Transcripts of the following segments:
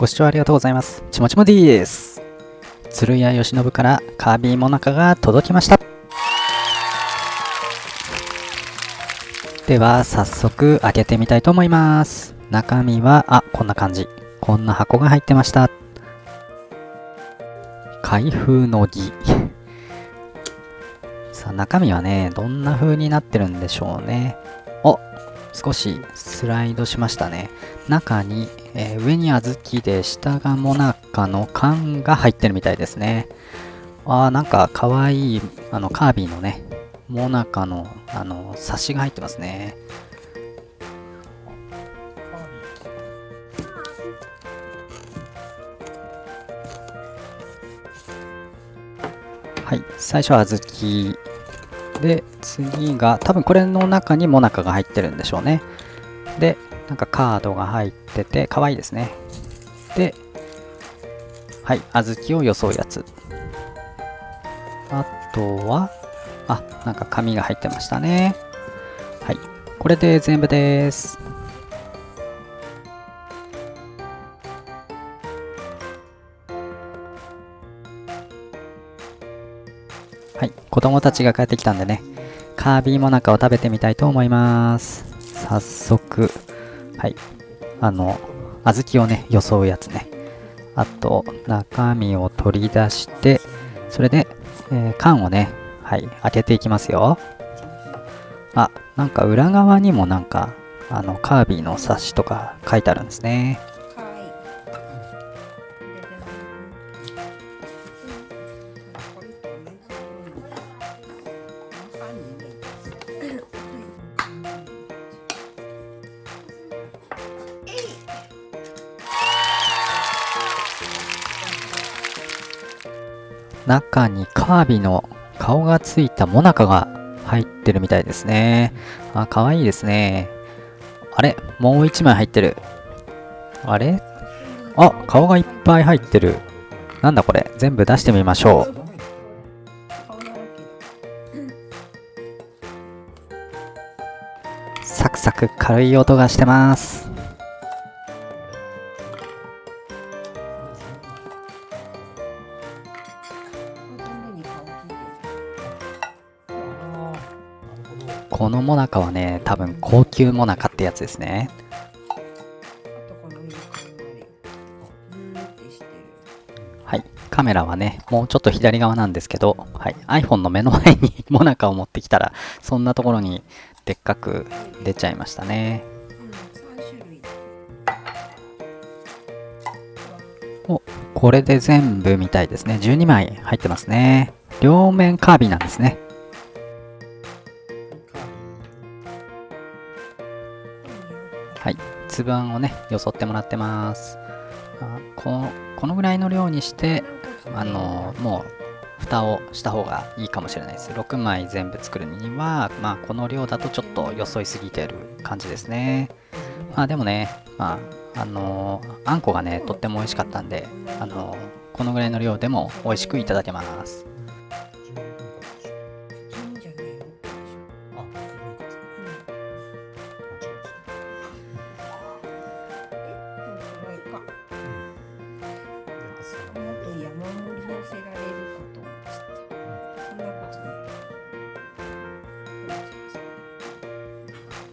ご視聴ありがとうございます。ちもちも D です。鶴屋義信からカービィモナカが届きました。では、早速開けてみたいと思います。中身は、あ、こんな感じ。こんな箱が入ってました。開封の儀。さあ、中身はね、どんな風になってるんでしょうね。お少しスライドしましたね。中に、えー上に小豆で下がモナカの缶が入ってるみたいですね。あーなんかかわいいあのカービィのね、モナカのあのサシが入ってますね。はい、最初は小豆で次が多分これの中にモナカが入ってるんでしょうね。でなんかカードが入ってて可愛いですね。ではい小豆を装うやつ。あとはあなんか紙が入ってましたね。はいこれで全部です。はい、子供たちが帰ってきたんでね、カービィモナカを食べてみたいと思います。早速、はい、あの、小豆をね、装うやつね。あと、中身を取り出して、それで、えー缶をね、はい、開けていきますよ。あ、なんか裏側にもなんか、あの、カービィの冊子とか書いてあるんですね。中にカービィの顔がついたモナカが入ってるみたいですね。あ、かわいいですね。あれ？もう一枚入ってる。あれ？あ、顔がいっぱい入ってる。なんだこれ？全部出してみましょう。サクサク軽い音がしてます。このモナカはね、多分高級モナカってやつですね。はい。カメラはね、もうちょっと左側なんですけど、はい。iPhone の目の前にモナカを持ってきたら、そんなところにでっかく出ちゃいましたね。お、これで全部みたいですね。12枚入ってますね。両面カービィなんですね。はい。粒あんをね、よそってもらってます。あこのこのぐらいの量にして、あのもう蓋をした方がいいかもしれないです。6枚全部作るには、まあこの量だとちょっとよそいすぎてる感じですね。まあでもね、まあ、あのあんこがね、とっても美味しかったんで、あのこのぐらいの量でも美味しくいただけます。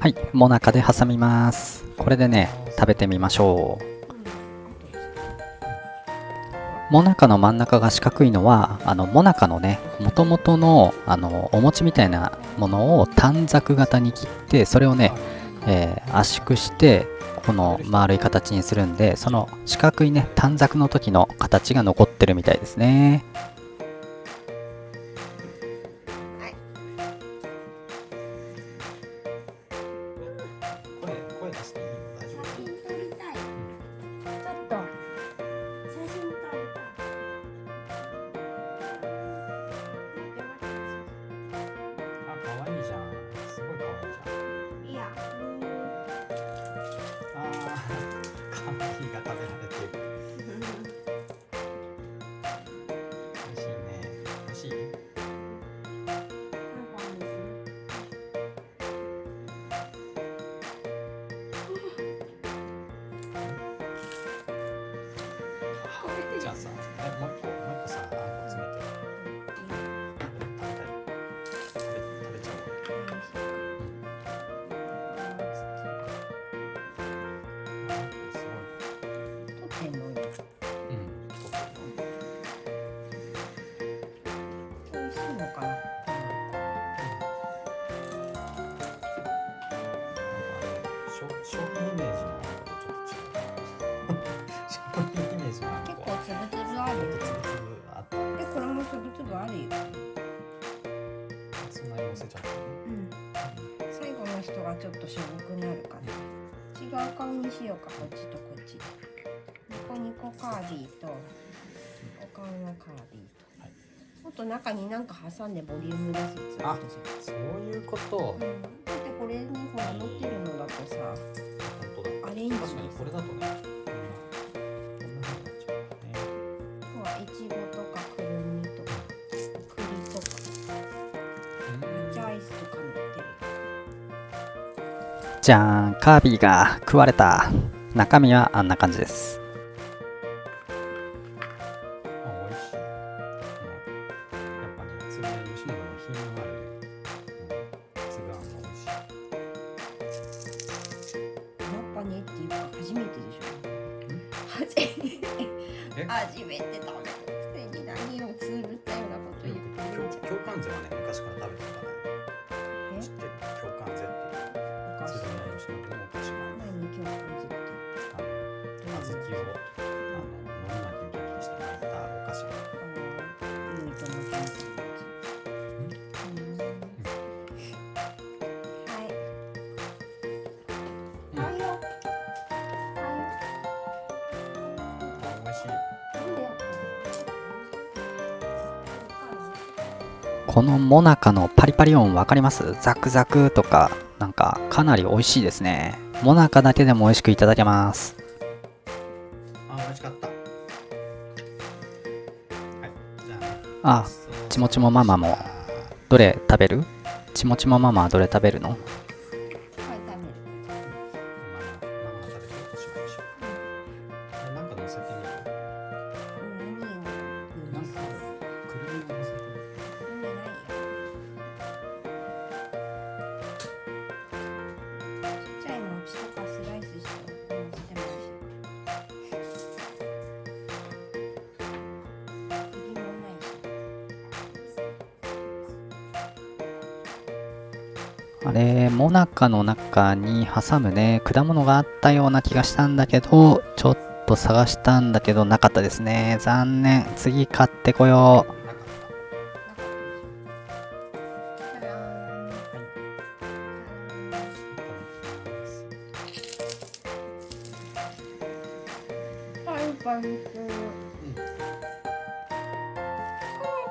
はい、モナカで挟みます。これでね、食べてみましょう。モナカの真ん中が四角いのは、あの、モナカのね、もともとの、あの、お餅みたいなものを短冊型に切って、それをね、えー圧縮して、この丸い形にするんで、その四角いね、短冊の時の形が残ってるみたいですね。商品イメージのあのとちょっと違う商品イメージのあの。結構つぶつぶあるよ。つぶつぶあってでこれもつぶつぶあるよそんなに乗せちゃってうん。最後の人がちょっとしょぼくなるから違う顔にしようかこっちとこっち。ニコニコカービィとお顔のカービィと、はいもっと中になんか挟んでボリューム出すつぶあそういうこと。うん、だってこれにほら乗ってるのだとさ。本当だ。アレンジに確かにこれだとね。こんなこんな風になっちゃういちごとかくるみとか。栗とか抹茶アイスとか乗ってる。じゃーん。カービィが食われた。中身はあんな感じですっぱね、つぶや吉野の品のあつが美味しい。やっぱねっていうか初めてでしょ初めてえ？初めて食べたくせに何をつぶったようなこと言ってるんじゃん京関税はね、昔から食べてこのモナカのパリパリ音わかります？ザクザクとかなんかかなり美味しいですね。モナカだけでも美味しくいただけます。あ、美味しかった。はい、じゃあね。あちもちもママもどれ食べる？ちもちもママはどれ食べるの？あれモナカの中に挟むね。果物があったような気がしたんだけどちょっと探したんだけどなかったですね。残念。次買ってこよう。パンパンするうん。カー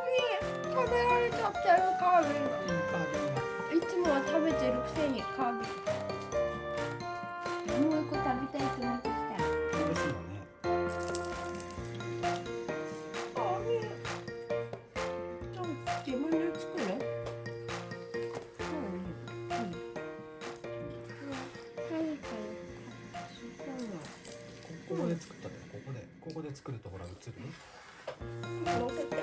ビィ食べられちゃってるカービィ。カービィがいつもは食べてるくせにカービィもう一個食べたいと思ってきたですよね。カービィ自分で作る？うんうんここで作ったで、ここで、ここで作るとほら映る？乗せて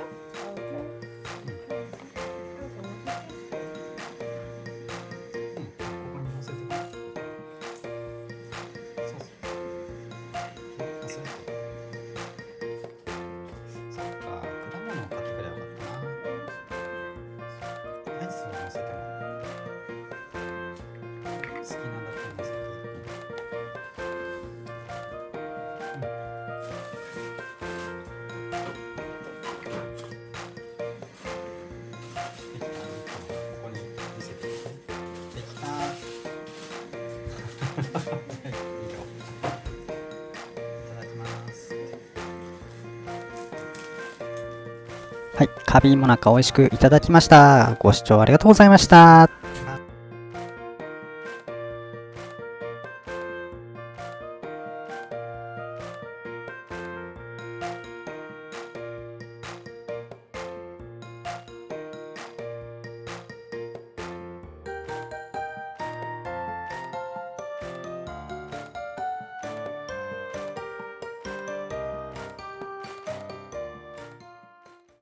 はいカビィモナカ美味しくいただきました。ご視聴ありがとうございました。